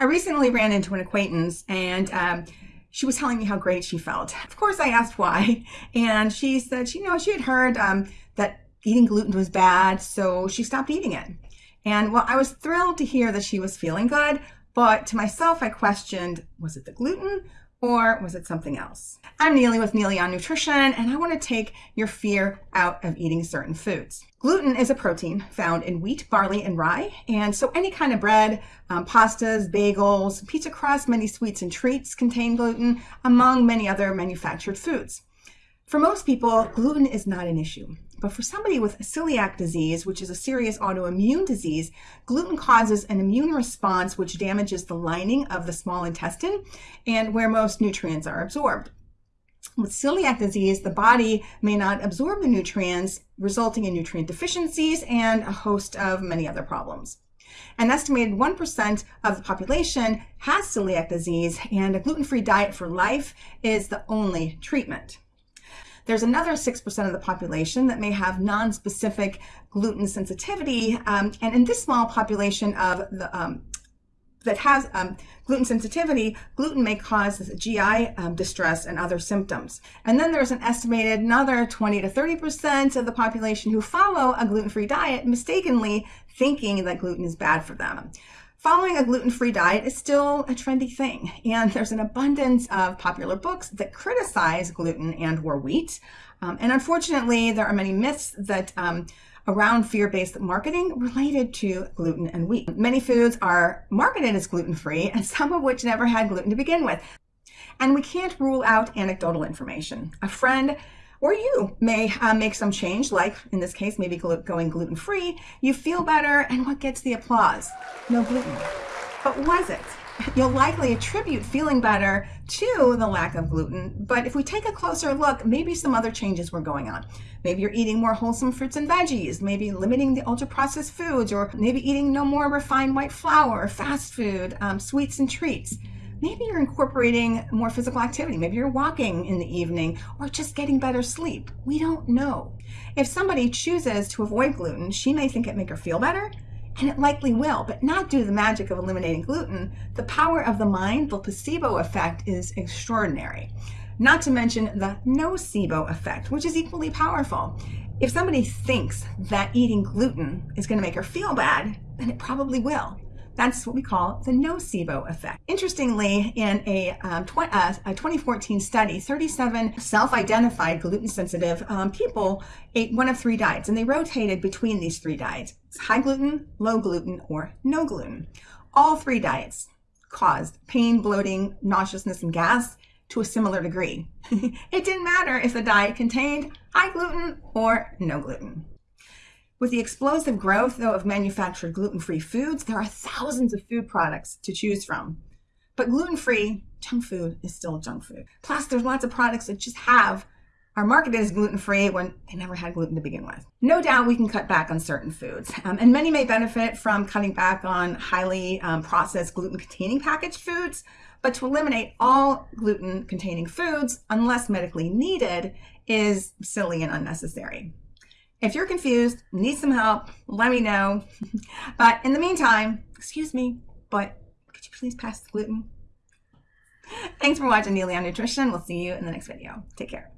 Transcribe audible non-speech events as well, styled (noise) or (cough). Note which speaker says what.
Speaker 1: I recently ran into an acquaintance and um, she was telling me how great she felt. Of course, I asked why, and she said you know she had heard um, that eating gluten was bad, so she stopped eating it. And well, I was thrilled to hear that she was feeling good, but to myself, I questioned was it the gluten or was it something else? I'm Neely with Neely on Nutrition, and I want to take your fear out of eating certain foods. Gluten is a protein found in wheat, barley, and rye, and so any kind of bread, um, pastas, bagels, pizza crust, many sweets and treats contain gluten, among many other manufactured foods. For most people, gluten is not an issue. But for somebody with celiac disease, which is a serious autoimmune disease, gluten causes an immune response which damages the lining of the small intestine and where most nutrients are absorbed. With celiac disease, the body may not absorb the nutrients, resulting in nutrient deficiencies and a host of many other problems. An estimated 1% of the population has celiac disease, and a gluten free diet for life is the only treatment. There's another 6% of the population that may have non-specific gluten sensitivity. Um, and in this small population of the um, that has um, gluten sensitivity, gluten may cause GI um, distress and other symptoms. And then there's an estimated another 20 to 30% of the population who follow a gluten-free diet mistakenly thinking that gluten is bad for them. Following a gluten-free diet is still a trendy thing, and there's an abundance of popular books that criticize gluten and or wheat. Um, and unfortunately, there are many myths that um, around fear-based marketing related to gluten and wheat. Many foods are marketed as gluten-free, and some of which never had gluten to begin with. And we can't rule out anecdotal information. A friend or you may uh, make some change, like in this case, maybe going gluten free. You feel better, and what gets the applause? No gluten. But was it? You'll likely attribute feeling better to the lack of gluten, but if we take a closer look, maybe some other changes were going on. Maybe you're eating more wholesome fruits and veggies, maybe limiting the ultra processed foods, or maybe eating no more refined white flour, fast food, um, sweets and treats maybe you're incorporating more physical activity. Maybe you're walking in the evening or just getting better sleep. We don't know. If somebody chooses to avoid gluten, she may think it make her feel better, and it likely will, but not due to the magic of eliminating gluten. The power of the mind, the placebo effect, is extraordinary. Not to mention the nocebo effect, which is equally powerful. If somebody thinks that eating gluten is going to make her feel bad, then it probably will. That's what we call the nocebo effect. Interestingly, in a, um, tw uh, a 2014 study, 37 self-identified gluten-sensitive um, people ate one of three diets, and they rotated between these three diets. high gluten, low gluten, or no gluten. All three diets caused pain, bloating, nauseousness, and gas to a similar degree. (laughs) it didn't matter if the diet contained high gluten or no gluten. With the explosive growth, though, of manufactured gluten-free foods, there are thousands of food products to choose from. But gluten-free junk food is still junk food. Plus, there's lots of products that just have are marketed as gluten-free when they never had gluten to begin with. No doubt we can cut back on certain foods, um, and many may benefit from cutting back on highly um, processed gluten-containing packaged foods, but to eliminate all gluten-containing foods, unless medically needed, is silly and unnecessary. If you're confused, need some help, let me know. (laughs) but in the meantime, excuse me, but could you please pass the gluten? Thanks for watching Neely on Nutrition. We'll see you in the next video. Take care.